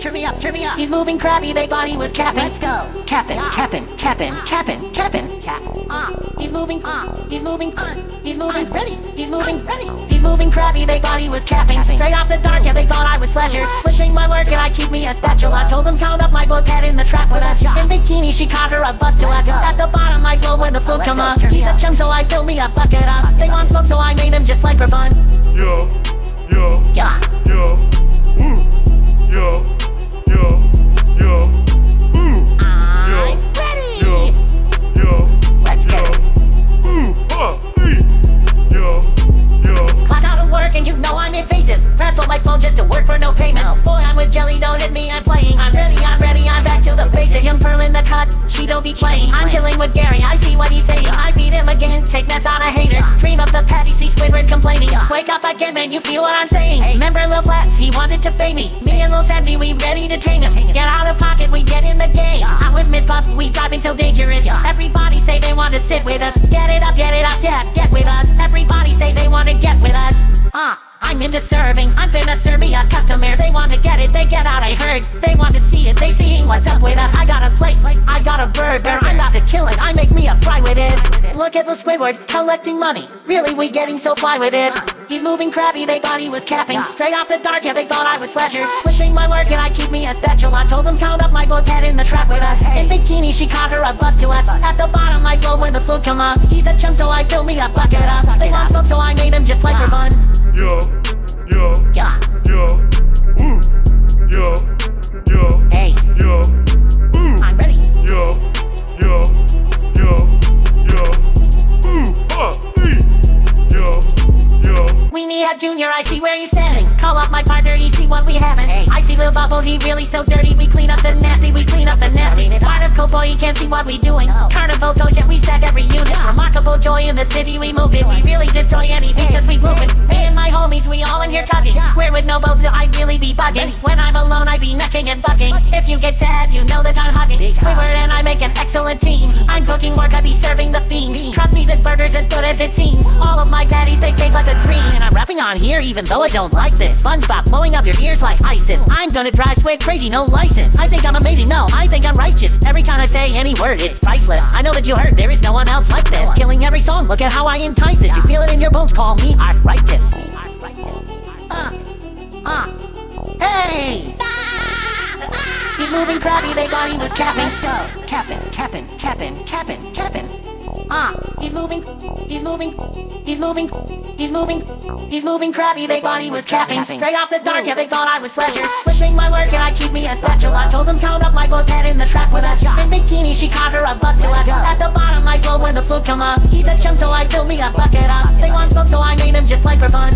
turn me up, turn me up. He's moving crabby, they thought he was capping. Let's go. Capping, Yeah. capping, capping, capping, capping. Cap. Ah, He's moving, Ah. he's moving, Ah. he's moving, I'm ready. he's moving, I'm ready. He's moving crabby, they thought he was capping. Capping. Straight off the dark, yeah, they thought I was slasher. Pushing my work and I keep me a spatula. Told them count up my book, head in the trap with us. In bikini, she caught her a bust to us. At the bottom, I flow when the Let's come up. He's a chum, so I fill me a bucket up. They want smoke, so I made him just like for fun. Again, man, you feel what I'm saying. Hey. Remember Lil Flex, he wanted to fame me. Me and Lil Sandy, we ready to tame him. Get out of pocket, we get in the game. Out with Miss Puff, we driving so dangerous. Yeah. Everybody say they want to sit with us. Get it up, get it up, yeah, get with us. Everybody say they want to get with us. Ah, I'm into serving. I'm finna serve me a customer. They want to get it, they get out. I heard they want to see it. They seeing what's up with us. I got a plate, like I got a burger. I'm about to kill it. I make me a fry with it. Look at the Squidward collecting money. Really, we getting so fly with it. He's moving crabby. They thought he was capping. Straight off the dark, yeah, they thought I was slasher. Pushing my work and I keep me a spatula. I told them count up my book, head in the trap with us. In bikini, she caught her a bust to us. At the bottom, I flow when the float come up. He's a chum, so I fill me a bucket up. They want smoke, so I made him just like for fun. yo, yo, Yeah. yo, ooh, yo. We need a junior, I see where he's standing. Call up my partner, he see what we having. Hey. I see Lil Bubble, he really so dirty. We clean up the nasty, we clean up the nasty. Up. Part of Cowboy, he can't see what we doing. No. Carnival toys, yeah, we stack every unit. Remarkable joy in the city, we move it. We really destroy anything, cause we moving. My homies, we all in here tugging. Yeah. Square with no bones, I really be bugging. When I'm alone, I be necking and bucking. If you get sad, you know that I'm hugging. Squidward and I make an excellent team. Mm-hmm. I'm cooking work, I be serving the fiends. Trust me, this burger's as good as it seems. All of my patties, they taste like a dream. And I'm rapping on here, even though I don't like this. SpongeBob blowing up your ears like ISIS. I'm gonna drive Squid crazy, no license. I think I'm amazing, no, I think I'm righteous. Every time I say any word, it's priceless. I know that you heard there is no one else like this. Killing every song, look at how I entice this. You feel it in your bones, call me arthritis. Moving crabby, they thought he was capping. Go. Capping, capping, capping, capping, capping. Ah, he's moving, he's moving, he's moving, he's moving, he's moving crabby, they thought he was capping. Straight off the dark, yeah, they thought I was slasher. Pushing my work and I keep me a spatula. Told them count up my book, head in the trap with us. In bikini, she caught her a bust to us. At the bottom, I flow when the float come up. He's a chum, so I fill me a bucket up. They want smoke, so I made him just like for fun.